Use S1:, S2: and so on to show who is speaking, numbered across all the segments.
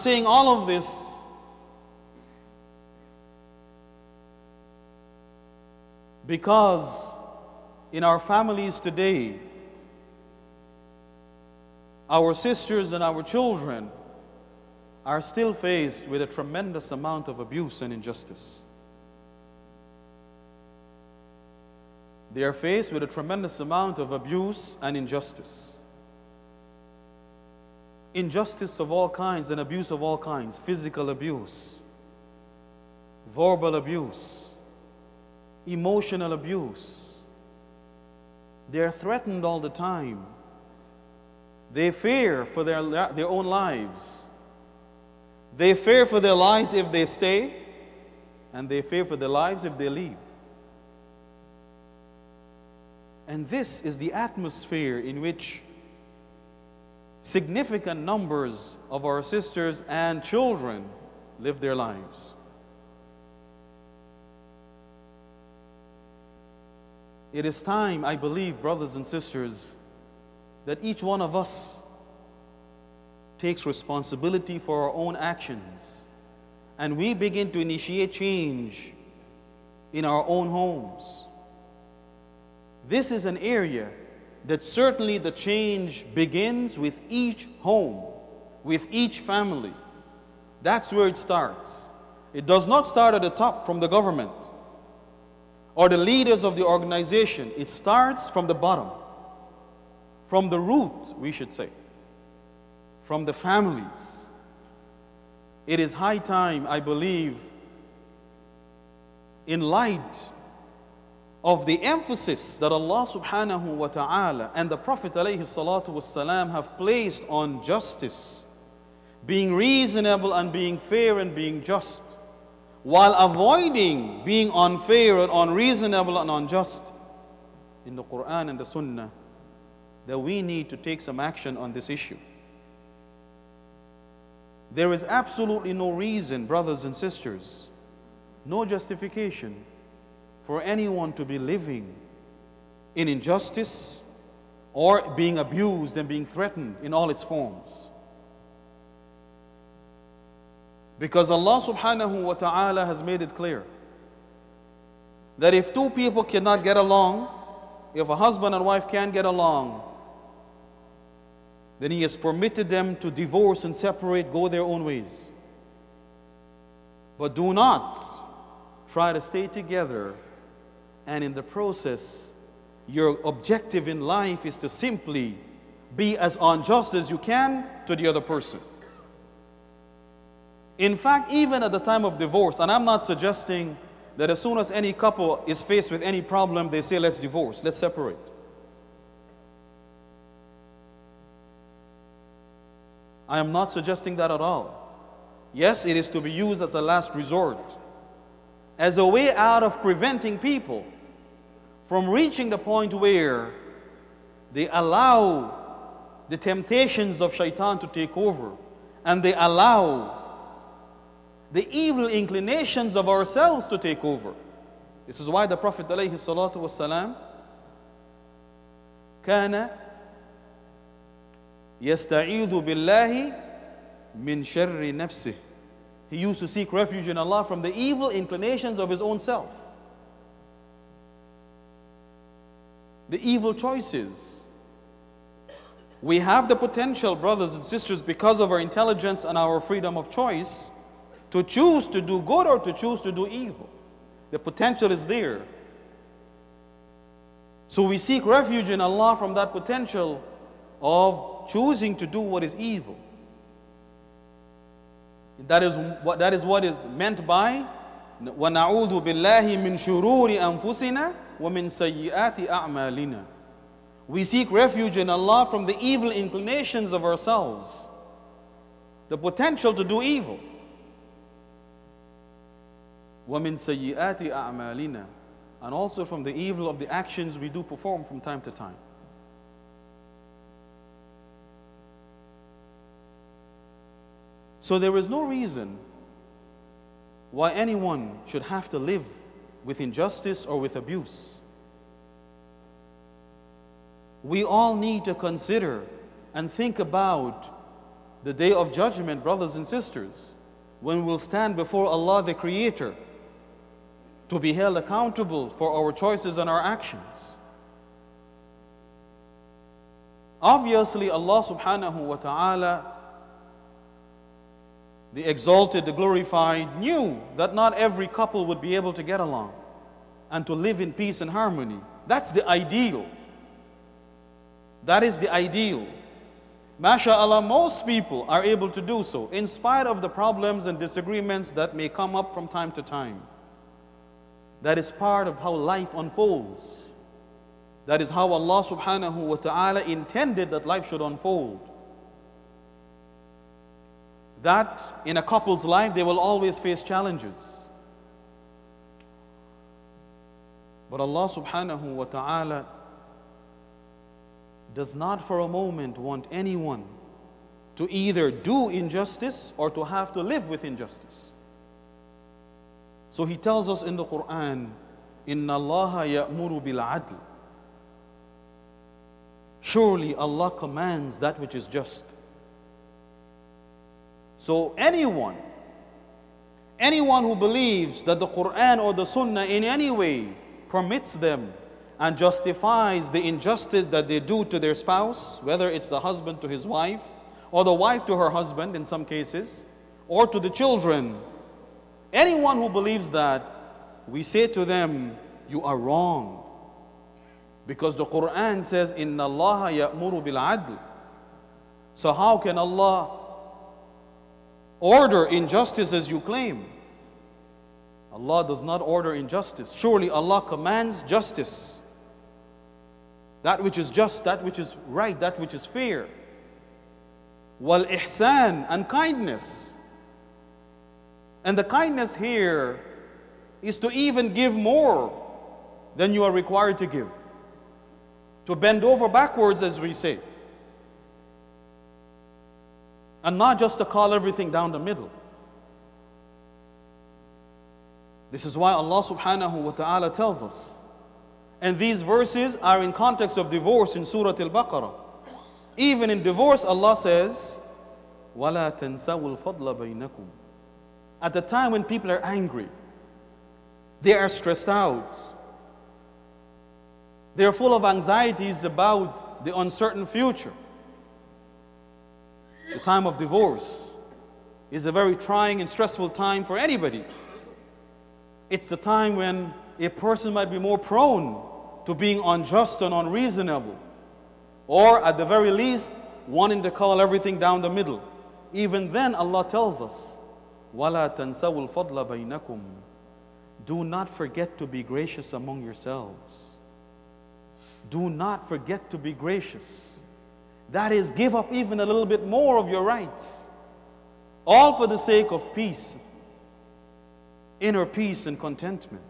S1: saying all of this because in our families today, our sisters and our children are still faced with a tremendous amount of abuse and injustice. They are faced with a tremendous amount of abuse and injustice. Injustice of all kinds and abuse of all kinds physical abuse, verbal abuse, emotional abuse. They are threatened all the time. They fear for their, their own lives. They fear for their lives if they stay, and they fear for their lives if they leave. And this is the atmosphere in which significant numbers of our sisters and children live their lives. It is time, I believe, brothers and sisters, that each one of us takes responsibility for our own actions and we begin to initiate change in our own homes. This is an area that certainly the change begins with each home, with each family. That's where it starts. It does not start at the top from the government or the leaders of the organization. It starts from the bottom, from the root, we should say, from the families. It is high time, I believe, in light of the emphasis that Allah subhanahu wa ta'ala and the Prophet alayhi salatu wasalam have placed on justice, being reasonable and being fair and being just, while avoiding being unfair and unreasonable and unjust in the Quran and the Sunnah, that we need to take some action on this issue. There is absolutely no reason, brothers and sisters, no justification for anyone to be living in injustice or being abused and being threatened in all its forms. Because Allah subhanahu wa ta'ala has made it clear that if two people cannot get along, if a husband and wife can't get along, then He has permitted them to divorce and separate, go their own ways. But do not try to stay together and in the process, your objective in life is to simply be as unjust as you can to the other person. In fact, even at the time of divorce, and I'm not suggesting that as soon as any couple is faced with any problem, they say, let's divorce, let's separate. I am not suggesting that at all. Yes, it is to be used as a last resort, as a way out of preventing people from reaching the point where they allow the temptations of shaitan to take over and they allow the evil inclinations of ourselves to take over. This is why the Prophet ﷺ كان يستعيذ بالله من شر نفسه he used to seek refuge in Allah from the evil inclinations of his own self. the evil choices. We have the potential, brothers and sisters, because of our intelligence and our freedom of choice, to choose to do good or to choose to do evil. The potential is there. So we seek refuge in Allah from that potential of choosing to do what is evil. That is what, that is, what is meant by وَنَعُوذُ بِاللَّهِ مِنْ شُرُورِ أَنفُسِنَا وَمِنْ سَيِّئَاتِ أَعْمَالِنَا We seek refuge in Allah from the evil inclinations of ourselves, the potential to do evil. وَمِنْ سَيِّئَاتِ أَعْمَالِنَا And also from the evil of the actions we do perform from time to time. So there is no reason why anyone should have to live with injustice or with abuse. We all need to consider and think about the day of judgment, brothers and sisters, when we'll stand before Allah the Creator to be held accountable for our choices and our actions. Obviously, Allah subhanahu wa ta'ala, the exalted, the glorified, knew that not every couple would be able to get along and to live in peace and harmony. That's the ideal. That is the ideal. MashaAllah, most people are able to do so in spite of the problems and disagreements that may come up from time to time. That is part of how life unfolds. That is how Allah subhanahu wa ta'ala intended that life should unfold. That in a couple's life, they will always face challenges. But Allah subhanahu wa ta'ala does not for a moment want anyone to either do injustice or to have to live with injustice. So he tells us in the Quran, Inna Allah ya'muru bil adl. Surely Allah commands that which is just. So anyone, anyone who believes that the Quran or the Sunnah in any way permits them and justifies the injustice that they do to their spouse, whether it's the husband to his wife, or the wife to her husband in some cases, or to the children. Anyone who believes that, we say to them, You are wrong. Because the Quran says, Inna Allah ya'muru bil adl. So, how can Allah order injustice as you claim? Allah does not order injustice. Surely Allah commands justice. That which is just, that which is right, that which is fair. Wal ihsan and kindness. And the kindness here is to even give more than you are required to give. To bend over backwards, as we say And not just to call everything down the middle. This is why Allah subhanahu wa ta'ala tells us and these verses are in context of divorce in Surah Al-Baqarah. Even in divorce, Allah says, وَلَا تَنْسَوُا الْفَضْلَ بَيْنَكُمْ At the time when people are angry, they are stressed out, they are full of anxieties about the uncertain future. The time of divorce is a very trying and stressful time for anybody. It's the time when a person might be more prone to being unjust and unreasonable, or at the very least, wanting to call everything down the middle. Even then, Allah tells us, وَلَا تَنْسَوُا الْفَضْلَ بَيْنَكُمْ Do not forget to be gracious among yourselves. Do not forget to be gracious. That is, give up even a little bit more of your rights. All for the sake of peace, inner peace and contentment.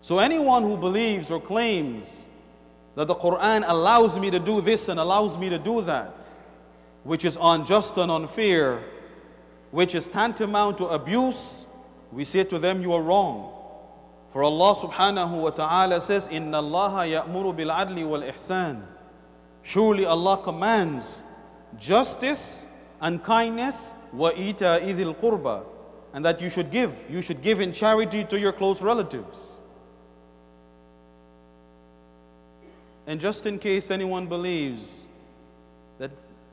S1: So anyone who believes or claims that the Quran allows me to do this and allows me to do that, which is unjust and unfair, which is tantamount to abuse, we say to them, you are wrong. For Allah subhanahu wa ta'ala says, Inna Allah ya'muru bil adli wal ihsan. Surely Allah commands justice and kindness wa ita idil qurba. And that you should give. You should give in charity to your close relatives. And just in case anyone believes that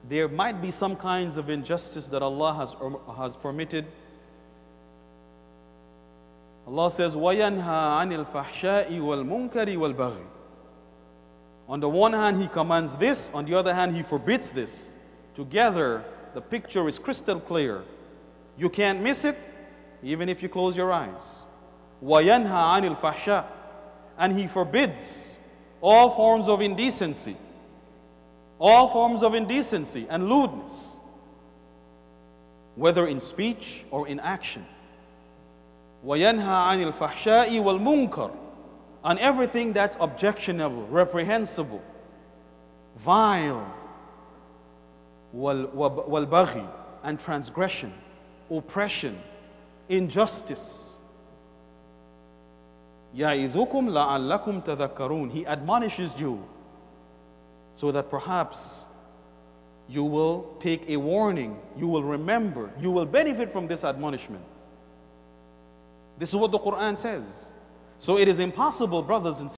S1: there might be some kinds of injustice that Allah has, has permitted, Allah says, وَيَنْهَى عَنِ الْفَحْشَاءِ وَالْمُنْكَرِ وَالْبَغْيِ On the one hand, He commands this, on the other hand, He forbids this. Together, the picture is crystal clear. You can't miss it, even if you close your eyes. وَيَنْهَى عَنِ الْفَحْشَاءِ And He forbids all forms of indecency, all forms of indecency and lewdness, whether in speech or in action. وَيَنْهَى عَنِ الْفَحْشَاءِ وَالْمُنْكَرِ On everything that's objectionable, reprehensible, vile, وَالْبَغِي and transgression, oppression, injustice, يَعِذُكُمْ لَعَلَّكُمْ تَذَكَّرُونَ He admonishes you so that perhaps you will take a warning, you will remember, you will benefit from this admonishment. This is what the Quran says. So it is impossible, brothers and